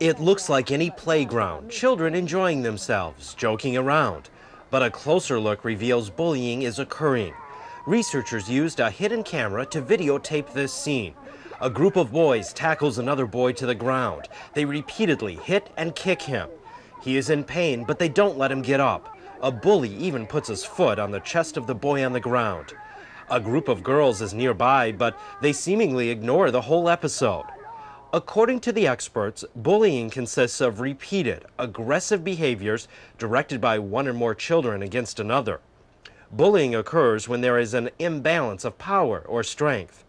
It looks like any playground, children enjoying themselves, joking around. But a closer look reveals bullying is occurring. Researchers used a hidden camera to videotape this scene. A group of boys tackles another boy to the ground. They repeatedly hit and kick him. He is in pain, but they don't let him get up. A bully even puts his foot on the chest of the boy on the ground. A group of girls is nearby, but they seemingly ignore the whole episode. According to the experts, bullying consists of repeated, aggressive behaviors directed by one or more children against another. Bullying occurs when there is an imbalance of power or strength.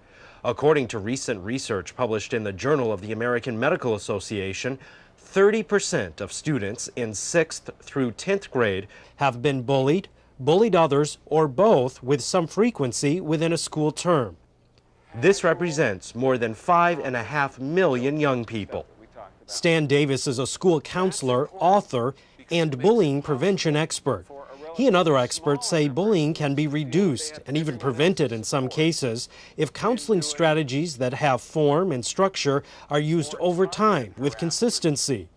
According to recent research published in the Journal of the American Medical Association, 30% of students in 6th through 10th grade have been bullied, bullied others, or both with some frequency within a school term. This represents more than five and a half million young people. Stan Davis is a school counselor, author, and bullying prevention expert. He and other experts say bullying can be reduced and even prevented in some cases if counseling strategies that have form and structure are used over time with consistency.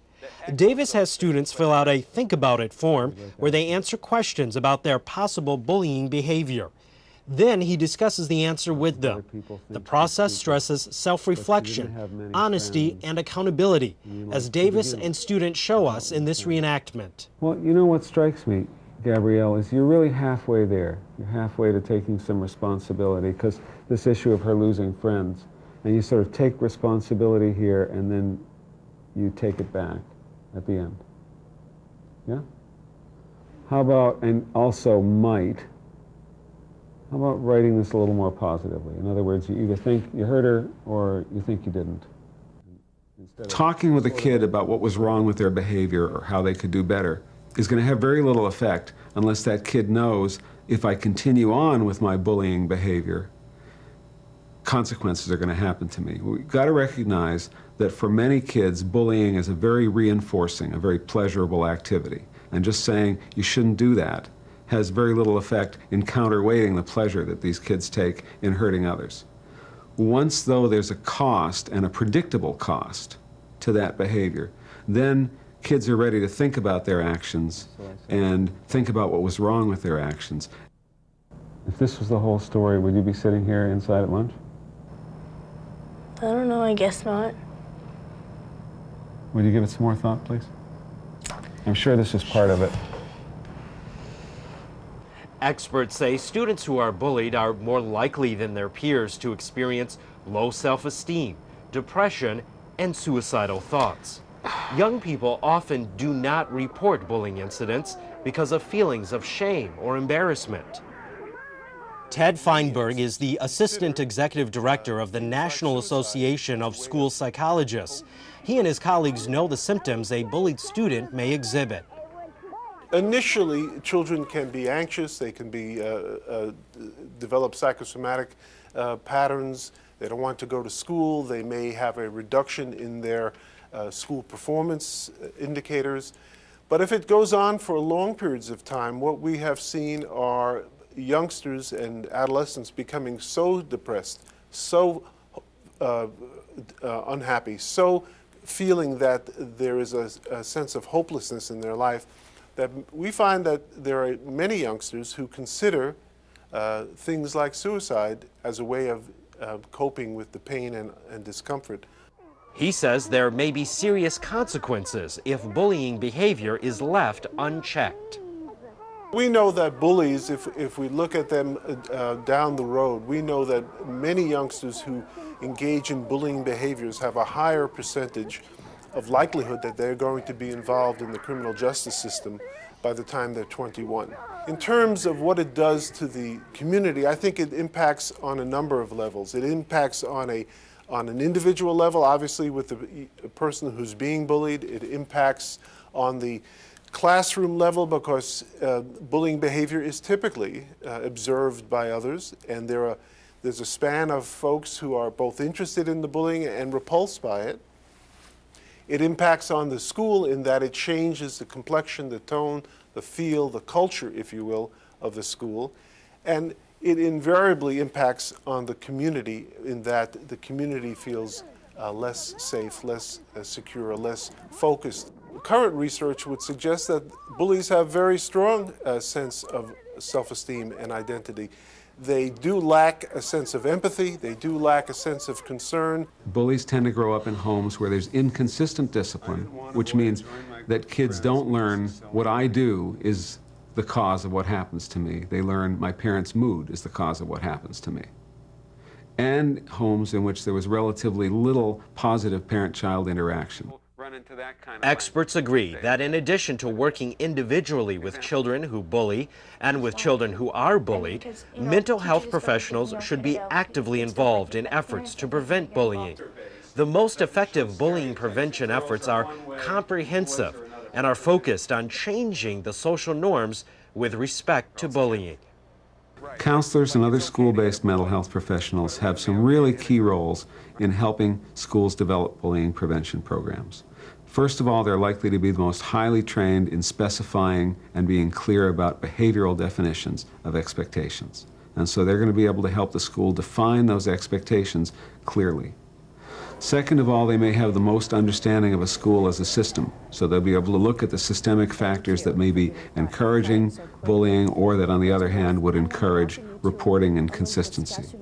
Davis has students fill out a Think About It form where they answer questions about their possible bullying behavior. Then he discusses the answer with them. The process stresses self-reflection, honesty, and accountability, as Davis and students show us in this reenactment. Well, you know what strikes me, Gabrielle, is you're really halfway there. You're halfway to taking some responsibility, because this issue of her losing friends, and you sort of take responsibility here, and then you take it back at the end. Yeah? How about, and also might, how about writing this a little more positively? In other words, you either think you hurt her or you think you didn't. Talking with a kid about what was wrong with their behavior or how they could do better is going to have very little effect unless that kid knows if I continue on with my bullying behavior, consequences are going to happen to me. We've got to recognize that for many kids, bullying is a very reinforcing, a very pleasurable activity. And just saying you shouldn't do that has very little effect in counterweighting the pleasure that these kids take in hurting others. Once, though, there's a cost and a predictable cost to that behavior, then kids are ready to think about their actions and think about what was wrong with their actions. If this was the whole story, would you be sitting here inside at lunch? I don't know, I guess not. Would you give it some more thought, please? I'm sure this is part of it. Experts say students who are bullied are more likely than their peers to experience low self-esteem, depression, and suicidal thoughts. Young people often do not report bullying incidents because of feelings of shame or embarrassment. Ted Feinberg is the Assistant Executive Director of the National Association of School Psychologists. He and his colleagues know the symptoms a bullied student may exhibit. Initially, children can be anxious, they can be, uh, uh, develop psychosomatic uh, patterns, they don't want to go to school, they may have a reduction in their uh, school performance uh, indicators. But if it goes on for long periods of time, what we have seen are youngsters and adolescents becoming so depressed, so uh, unhappy, so feeling that there is a, a sense of hopelessness in their life that we find that there are many youngsters who consider uh, things like suicide as a way of uh, coping with the pain and, and discomfort. He says there may be serious consequences if bullying behavior is left unchecked. We know that bullies, if, if we look at them uh, down the road, we know that many youngsters who engage in bullying behaviors have a higher percentage of likelihood that they're going to be involved in the criminal justice system by the time they're 21. In terms of what it does to the community, I think it impacts on a number of levels. It impacts on a on an individual level, obviously with the person who's being bullied. It impacts on the classroom level because uh, bullying behavior is typically uh, observed by others and there are, there's a span of folks who are both interested in the bullying and repulsed by it. It impacts on the school in that it changes the complexion, the tone, the feel, the culture, if you will, of the school. And it invariably impacts on the community in that the community feels uh, less safe, less uh, secure, less focused. Current research would suggest that bullies have very strong uh, sense of self-esteem and identity. They do lack a sense of empathy, they do lack a sense of concern. Bullies tend to grow up in homes where there's inconsistent discipline, which means that kids don't learn what I do is the cause of what happens to me. They learn my parents' mood is the cause of what happens to me. And homes in which there was relatively little positive parent-child interaction. Experts agree that in addition to working individually with children who bully and with children who are bullied, mental health professionals should be actively involved in efforts to prevent bullying. The most effective bullying prevention efforts are comprehensive and are focused on changing the social norms with respect to bullying. Counselors and other school-based mental health professionals have some really key roles in helping schools develop bullying prevention programs. First of all, they're likely to be the most highly trained in specifying and being clear about behavioral definitions of expectations. And so they're going to be able to help the school define those expectations clearly. Second of all, they may have the most understanding of a school as a system, so they'll be able to look at the systemic factors that may be encouraging bullying or that, on the other hand, would encourage reporting and consistency.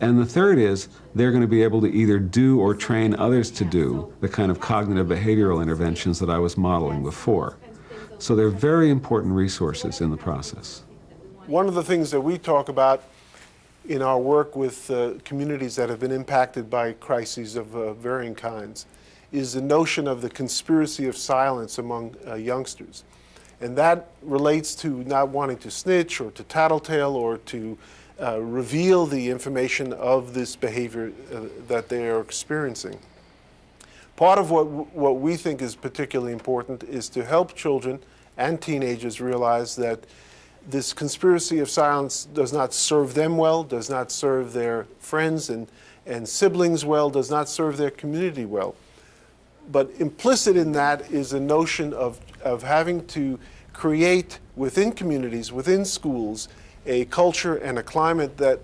And the third is they're going to be able to either do or train others to do the kind of cognitive behavioral interventions that I was modeling before. So they're very important resources in the process. One of the things that we talk about in our work with uh, communities that have been impacted by crises of uh, varying kinds is the notion of the conspiracy of silence among uh, youngsters. And that relates to not wanting to snitch or to tattletale or to uh, reveal the information of this behavior uh, that they are experiencing. Part of what, what we think is particularly important is to help children and teenagers realize that this conspiracy of silence does not serve them well, does not serve their friends and, and siblings well, does not serve their community well. But implicit in that is a notion of, of having to create within communities, within schools, a culture and a climate that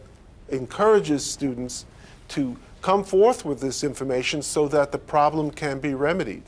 encourages students to come forth with this information so that the problem can be remedied.